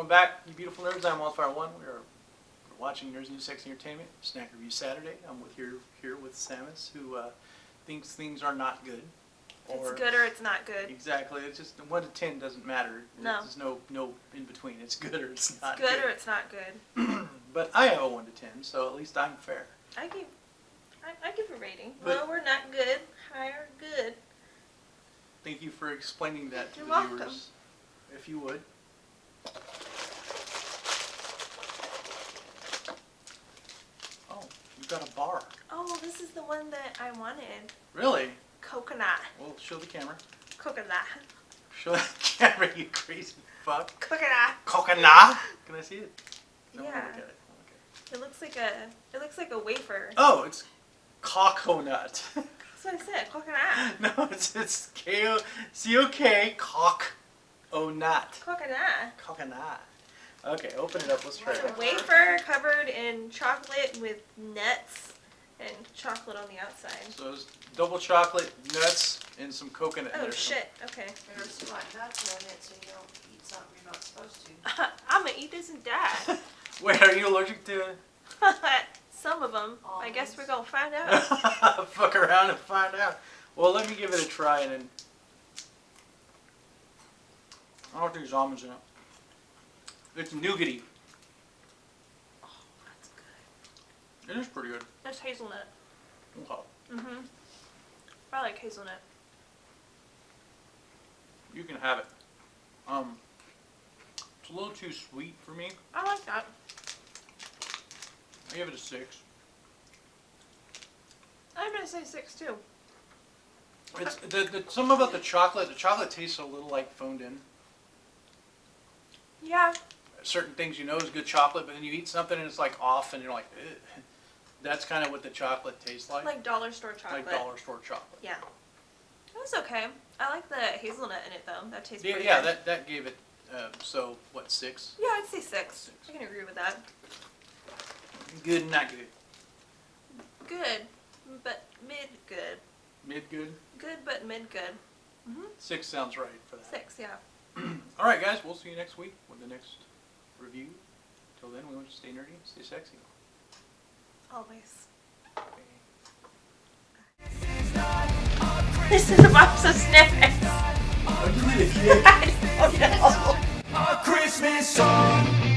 back, you beautiful nerds. I'm Wildfire One. We are watching Nerds New Sex Entertainment Snack Review Saturday. I'm with here here with Samus, who uh, thinks things are not good. It's good or it's not good. Exactly. It's just one to ten doesn't matter. No. There's no no in between. It's good or it's not. It's not good or it's not good. but I have a one to ten, so at least I'm fair. I give, I, I give a rating. But- Low or not good, high or good. Thank you for explaining that to You're the welcome. viewers, if you would. Oh, a bar. Oh, this is the one that I wanted. Really? Coconut. Well, show the camera. Coconut. Show the camera, you crazy fuck. Coconut. Coconut? Can I see it? I Yeah. it. Okay. It looks like a, it looks like a wafer. Oh, it's coconut. That's what I said. Coconut. no, it's it's K O C O K cock o nut. Coconut. Coconut. Okay, open it up. Let's try It's it. a wafer covered in chocolate with nuts and chocolate on the outside. So it's double chocolate, nuts, and some coconut. in Oh there. shit. Okay. There's some like nuts in it so you don't eat something you're not supposed to. I'm gonna eat this and die. Wait, are you allergic to it? Some of them. I guess we're gonna find out. Fuck around and find out. Well, let me give it a try and then. I don't think there's almonds in it. It's nougaty. Oh, that's good. It is pretty good. That's hazelnut. Okay. Mm-hmm. I like hazelnut. You can have it. Um, it's a little too sweet for me. I like that. I give it a six. I'm gonna say six too. It's the, the some about the chocolate. The chocolate tastes a little like phoned in. Yeah. Certain things you know is good chocolate, but then you eat something and it's like off, and you're like, Ugh. that's kind of what the chocolate tastes like. Like dollar store chocolate. Like dollar store chocolate. Yeah. That's okay. I like the hazelnut in it though. That tastes Yeah, pretty yeah, good. that that gave it. Uh, so what six? Yeah, I'd say six. I can agree with that. Good, not good. Good, but mid good. Mid good. Good, but mid good. Mm-hmm. Six sounds right for that. Six, yeah. All right, guys. We'll see you next week with the next review. Till then, we want you to stay nerdy, stay sexy. Always. This is a box of snippets. Oh, A Christmas song.